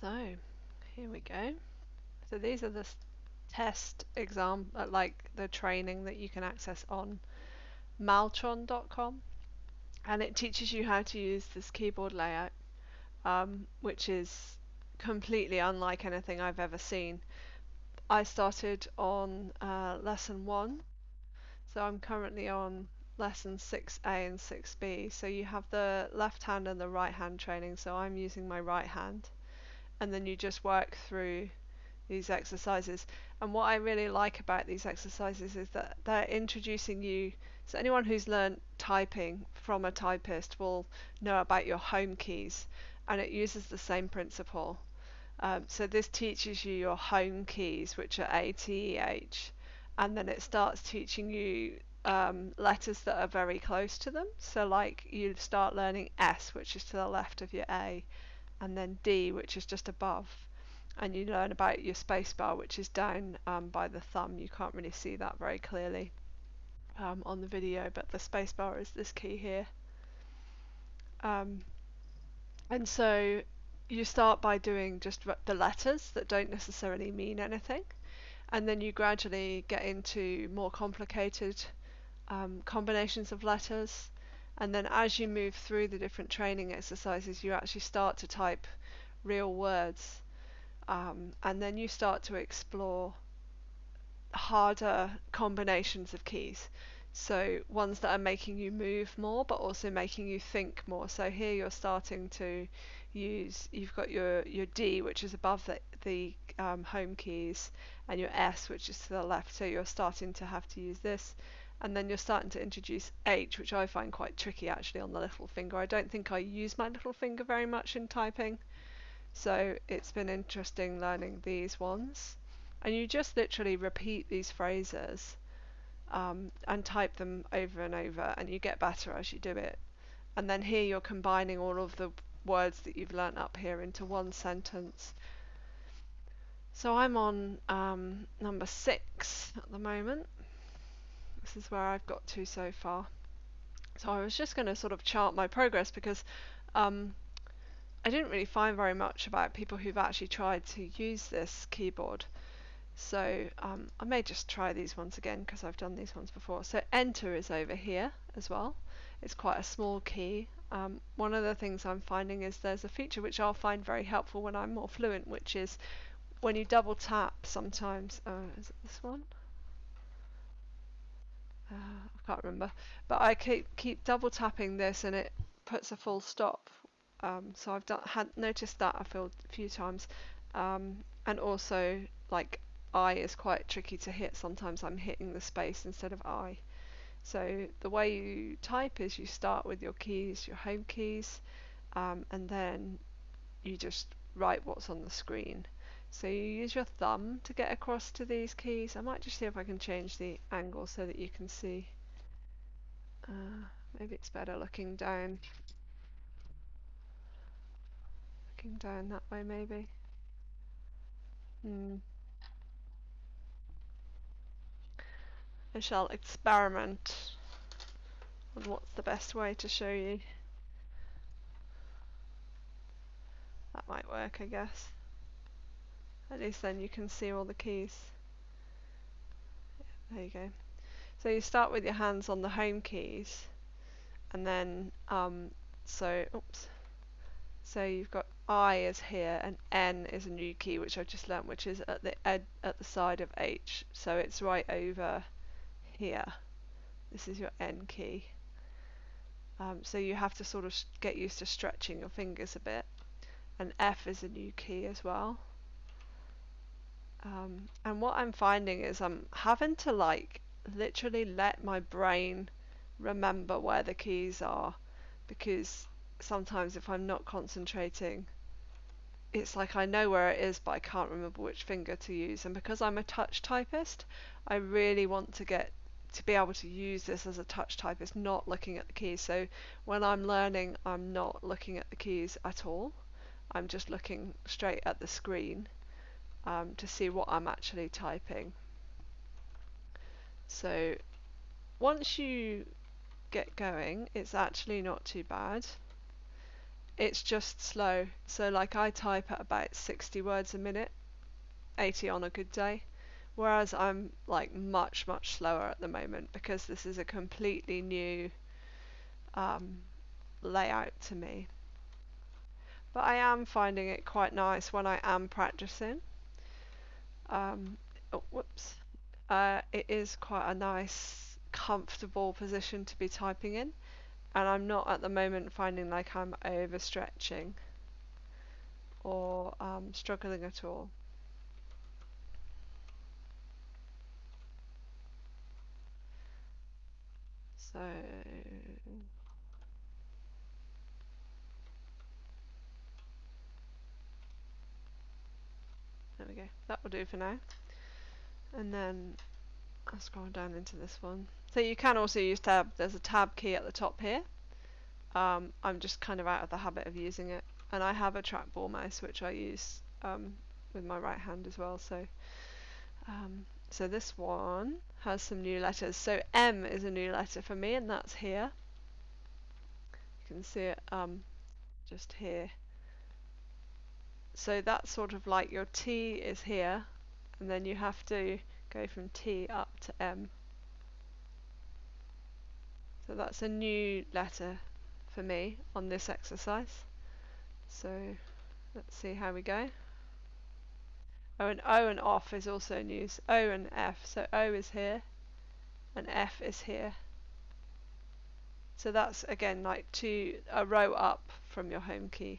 So here we go. So these are the test exam, uh, like the training that you can access on maltron.com and it teaches you how to use this keyboard layout um, which is completely unlike anything I've ever seen. I started on uh, lesson 1 so I'm currently on lesson 6a and 6b so you have the left hand and the right hand training. So I'm using my right hand and then you just work through these exercises. And what I really like about these exercises is that they're introducing you. So anyone who's learned typing from a typist will know about your home keys, and it uses the same principle. Um, so this teaches you your home keys, which are A, T, E, H, and then it starts teaching you um, letters that are very close to them. So like you start learning S, which is to the left of your A, and then D, which is just above and you learn about your spacebar which is down um, by the thumb. You can't really see that very clearly um, on the video but the spacebar is this key here. Um, and so you start by doing just the letters that don't necessarily mean anything and then you gradually get into more complicated um, combinations of letters and then as you move through the different training exercises you actually start to type real words um, and then you start to explore harder combinations of keys. So ones that are making you move more, but also making you think more. So here you're starting to use. You've got your your D, which is above the the um, home keys, and your S, which is to the left. So you're starting to have to use this, and then you're starting to introduce H, which I find quite tricky actually on the little finger. I don't think I use my little finger very much in typing. So it's been interesting learning these ones. And you just literally repeat these phrases um, and type them over and over, and you get better as you do it. And then here you're combining all of the words that you've learnt up here into one sentence. So I'm on um, number six at the moment. This is where I've got to so far. So I was just going to sort of chart my progress because um, I didn't really find very much about people who've actually tried to use this keyboard. So um, I may just try these ones again because I've done these ones before. So enter is over here as well. It's quite a small key. Um, one of the things I'm finding is there's a feature which I'll find very helpful when I'm more fluent, which is when you double tap sometimes. Uh, is it this one? Uh, I can't remember. But I keep, keep double tapping this and it puts a full stop um, so I've done, had noticed that a few times, um, and also like I is quite tricky to hit. Sometimes I'm hitting the space instead of I. So the way you type is you start with your keys, your home keys, um, and then you just write what's on the screen. So you use your thumb to get across to these keys. I might just see if I can change the angle so that you can see. Uh, maybe it's better looking down looking down that way maybe. Hmm. I shall experiment on what's the best way to show you. That might work I guess. At least then you can see all the keys. There you go. So you start with your hands on the home keys and then um, so oops. So you've got I is here and N is a new key which I've just learnt which is at the ed at the side of H. So it's right over here. This is your N key. Um, so you have to sort of get used to stretching your fingers a bit. And F is a new key as well um, and what I'm finding is I'm having to like literally let my brain remember where the keys are because sometimes if I'm not concentrating it's like I know where it is but I can't remember which finger to use. And because I'm a touch typist I really want to get to be able to use this as a touch typist not looking at the keys. So when I'm learning I'm not looking at the keys at all. I'm just looking straight at the screen um, to see what I'm actually typing so once you get going it's actually not too bad it's just slow. So like I type at about 60 words a minute, 80 on a good day, whereas I'm like much much slower at the moment because this is a completely new um, layout to me. But I am finding it quite nice when I am practicing. Um, oh, whoops. Uh, it is quite a nice, comfortable position to be typing in and I'm not at the moment finding like I'm overstretching or um, struggling at all. So there we go. That will do for now. And then I'll scroll down into this one. So you can also use tab. There's a tab key at the top here. Um, I'm just kind of out of the habit of using it. And I have a trackball mouse which I use um, with my right hand as well. So, um, so this one has some new letters. So M is a new letter for me, and that's here. You can see it um, just here. So that's sort of like your T is here, and then you have to go from T up to M. So that's a new letter for me on this exercise. So let's see how we go. Oh, and O and off is also news. O and F. So O is here and F is here. So that's again like two a row up from your home key.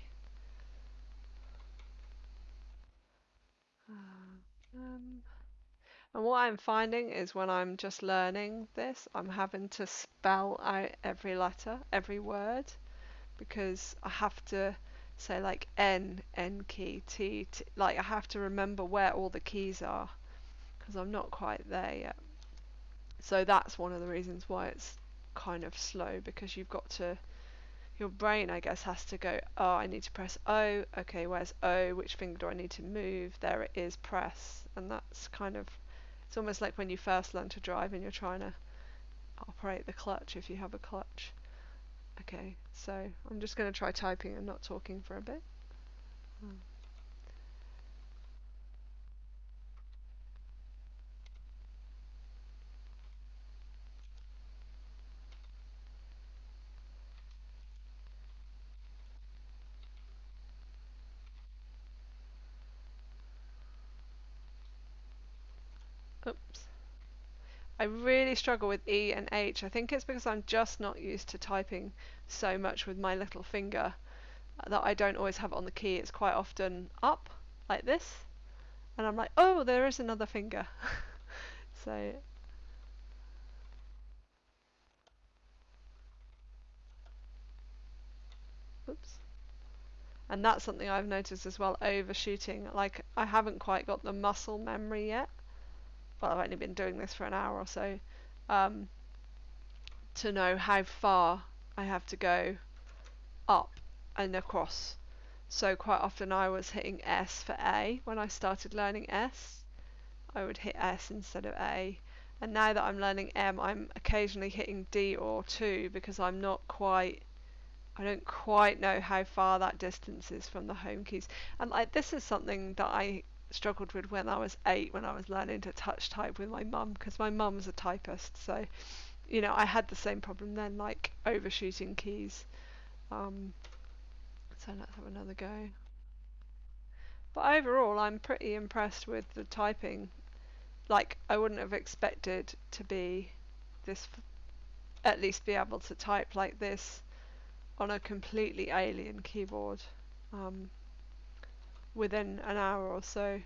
Um, and what I'm finding is when I'm just learning this, I'm having to spell out every letter, every word, because I have to say like N, N key, T, T like I have to remember where all the keys are, because I'm not quite there yet. So that's one of the reasons why it's kind of slow, because you've got to, your brain I guess has to go, oh I need to press O, okay where's O, which finger do I need to move, there it is, press, and that's kind of it's almost like when you first learn to drive and you're trying to operate the clutch if you have a clutch. Okay, so I'm just going to try typing and not talking for a bit. Hmm. Oops. I really struggle with E and H. I think it's because I'm just not used to typing so much with my little finger that I don't always have it on the key. It's quite often up like this and I'm like, oh, there is another finger. so oops. And that's something I've noticed as well, overshooting. Like I haven't quite got the muscle memory yet well, I've only been doing this for an hour or so, um, to know how far I have to go up and across. So quite often I was hitting S for A when I started learning S. I would hit S instead of A. And now that I'm learning M, I'm occasionally hitting D or 2 because I'm not quite I don't quite know how far that distance is from the home keys. And like this is something that I struggled with when I was eight when I was learning to touch type with my mum because my mum's a typist so you know I had the same problem then like overshooting keys. Um, so let's have another go. But overall I'm pretty impressed with the typing. Like I wouldn't have expected to be this at least be able to type like this on a completely alien keyboard. Um, within an hour or so.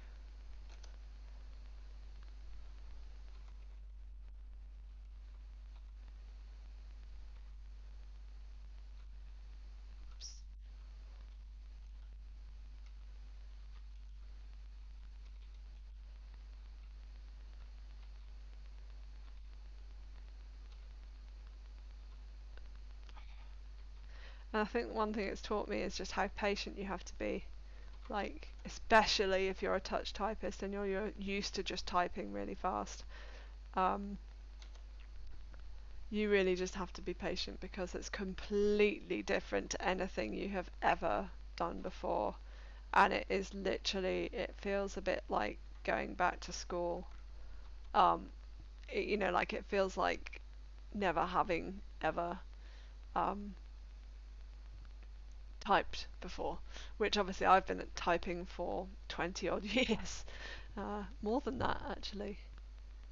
And I think one thing it's taught me is just how patient you have to be like especially if you're a touch typist and you're, you're used to just typing really fast um, you really just have to be patient because it's completely different to anything you have ever done before. And it is literally, it feels a bit like going back to school. Um, it, you know, like it feels like never having ever um, typed before, which obviously I've been typing for 20 odd years, uh, more than that actually,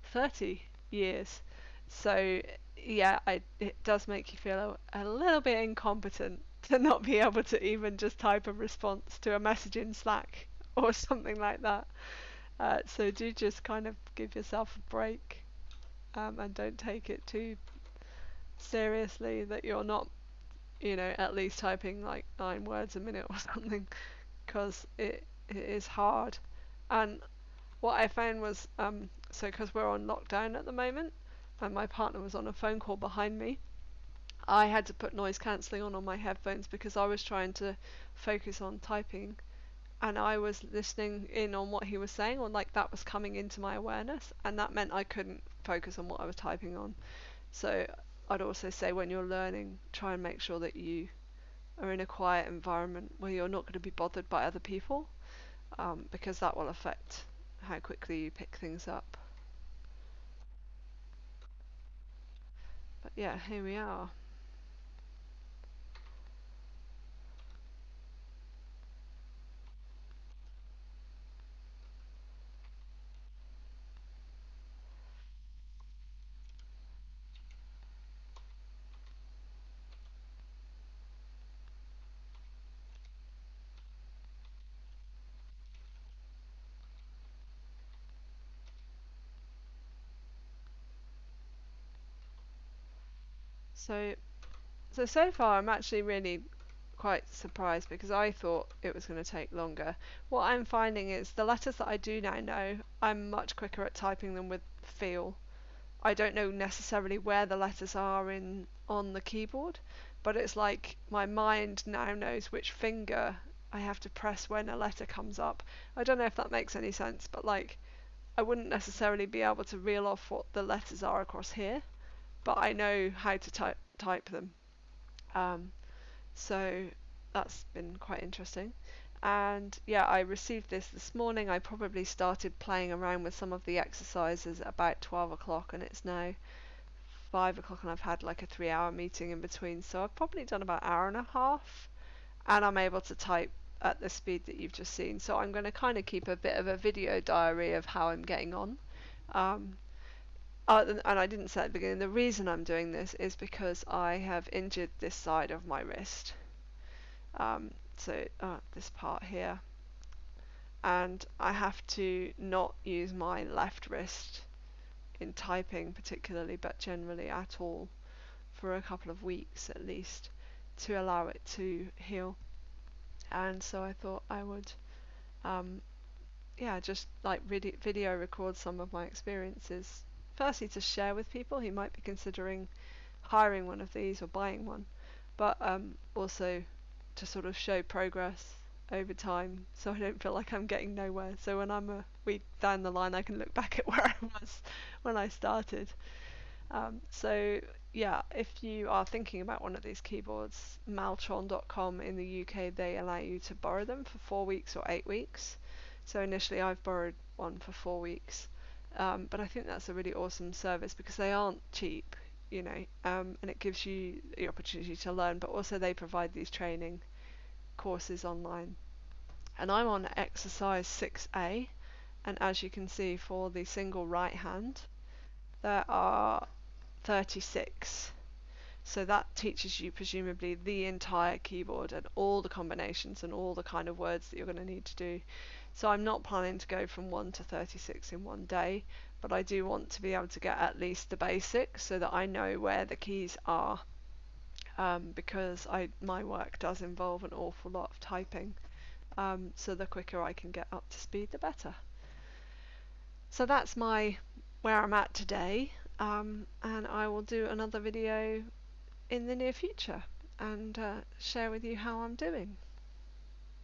30 years. So yeah, I, it does make you feel a, a little bit incompetent to not be able to even just type a response to a message in Slack or something like that. Uh, so do just kind of give yourself a break um, and don't take it too seriously that you're not, you know, at least typing like nine words a minute or something because it, it is hard. And what I found was, um, so because we're on lockdown at the moment, and my partner was on a phone call behind me, I had to put noise cancelling on on my headphones because I was trying to focus on typing and I was listening in on what he was saying or like that was coming into my awareness and that meant I couldn't focus on what I was typing on. So I'd also say when you're learning, try and make sure that you are in a quiet environment where you're not going to be bothered by other people um, because that will affect how quickly you pick things up. But yeah, here we are. So, so so far I'm actually really quite surprised because I thought it was going to take longer. What I'm finding is the letters that I do now know, I'm much quicker at typing them with feel. I don't know necessarily where the letters are in on the keyboard, but it's like my mind now knows which finger I have to press when a letter comes up. I don't know if that makes any sense, but like I wouldn't necessarily be able to reel off what the letters are across here, but I know how to type type them. Um, so that's been quite interesting. And yeah, I received this this morning. I probably started playing around with some of the exercises at about 12 o'clock, and it's now 5 o'clock, and I've had like a three hour meeting in between. So I've probably done about an hour and a half, and I'm able to type at the speed that you've just seen. So I'm going to kind of keep a bit of a video diary of how I'm getting on. Um, uh, and I didn't say at the beginning, the reason I'm doing this is because I have injured this side of my wrist. Um, so uh, this part here. And I have to not use my left wrist in typing particularly, but generally at all, for a couple of weeks at least, to allow it to heal. And so I thought I would, um, yeah, just like video record some of my experiences firstly to share with people who might be considering hiring one of these or buying one, but um, also to sort of show progress over time so I don't feel like I'm getting nowhere. So when I'm a week down the line, I can look back at where I was when I started. Um, so yeah, if you are thinking about one of these keyboards, Maltron.com in the UK, they allow you to borrow them for four weeks or eight weeks. So initially I've borrowed one for four weeks. Um, but I think that's a really awesome service because they aren't cheap, you know, um, and it gives you the opportunity to learn, but also they provide these training courses online. And I'm on exercise 6A, and as you can see, for the single right hand, there are 36. So that teaches you presumably the entire keyboard and all the combinations and all the kind of words that you're going to need to do. So I'm not planning to go from 1 to 36 in one day, but I do want to be able to get at least the basics so that I know where the keys are um, because I my work does involve an awful lot of typing. Um, so the quicker I can get up to speed, the better. So that's my where I'm at today, um, and I will do another video in the near future and uh, share with you how I'm doing.